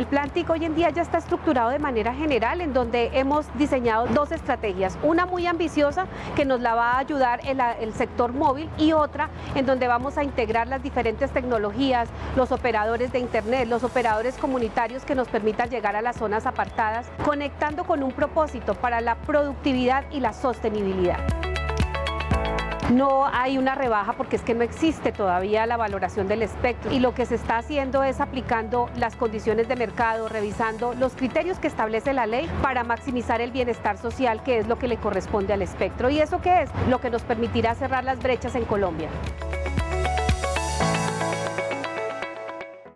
El plan TIC hoy en día ya está estructurado de manera general en donde hemos diseñado dos estrategias, una muy ambiciosa que nos la va a ayudar el, el sector móvil y otra en donde vamos a integrar las diferentes tecnologías, los operadores de internet, los operadores comunitarios que nos permitan llegar a las zonas apartadas, conectando con un propósito para la productividad y la sostenibilidad. No hay una rebaja porque es que no existe todavía la valoración del espectro y lo que se está haciendo es aplicando las condiciones de mercado, revisando los criterios que establece la ley para maximizar el bienestar social que es lo que le corresponde al espectro. ¿Y eso qué es? Lo que nos permitirá cerrar las brechas en Colombia.